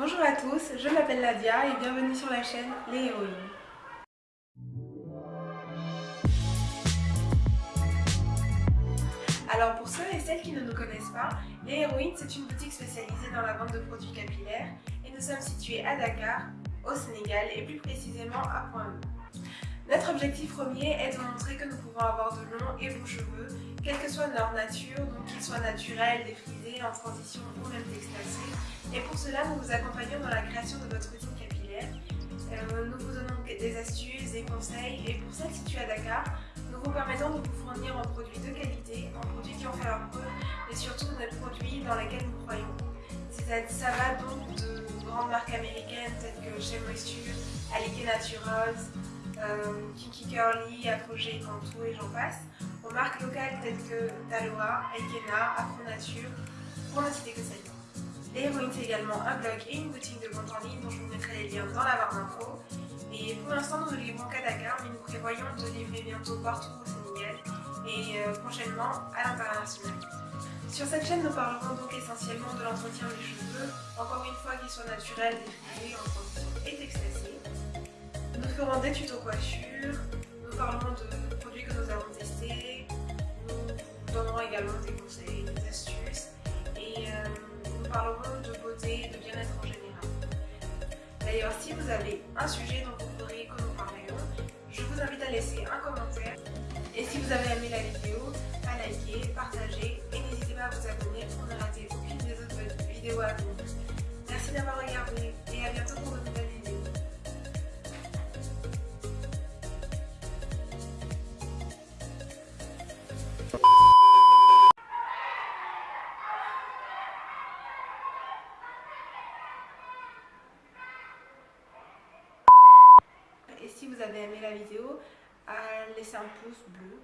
Bonjour à tous, je m'appelle Nadia et bienvenue sur la chaîne Les Héroïnes. Alors pour ceux et celles qui ne nous connaissent pas, Les Héroïnes c'est une boutique spécialisée dans la vente de produits capillaires et nous sommes situés à Dakar, au Sénégal et plus précisément à Point-E. Notre objectif premier est de montrer que nous pouvons avoir de longs et beaux cheveux, quelle que soit leur nature, donc qu'ils soient naturels, défrisés, en transition ou même textacés. Et pour cela, nous vous accompagnons dans la création de votre routine capillaire. Euh, nous vous donnons des astuces, des conseils et pour celles situées à Dakar, nous vous permettons de vous fournir en produits de qualité, en produits qui ont fait leur preuve et surtout des produits dans lesquels nous croyons. Ça va donc de grandes marques américaines telles que Chez Moisture, Alike Naturals, euh, Kinky Curly, Apogée, Cantou et j'en passe, aux marques locales telles que Taloa, Aikena, Afro Nature, pour ne citer que celles-là. Les c'est également un blog et une boutique de vente en ligne dont je vous mettrai les liens dans la barre d'infos. Et pour l'instant, nous ne livrons qu'à Dakar, mais nous prévoyons de livrer bientôt partout au Sénégal et euh, prochainement à l'international. Sur cette chaîne, nous parlerons donc essentiellement de l'entretien des cheveux, encore une fois qu'ils soient naturels, défrisés, en transition et textacés. Nous ferons des tutos coiffure, également des conseils, des astuces et euh, nous parlerons de beauté et de bien-être en général. D'ailleurs, si vous avez un sujet dont vous voudriez que nous parlions, je vous invite à laisser un commentaire. Et si vous avez aimé la vidéo, à liker, partager et n'hésitez pas à vous abonner pour ne rater aucune des autres vidéos à venir. Vous avez aimé la vidéo, à laisser un pouce bleu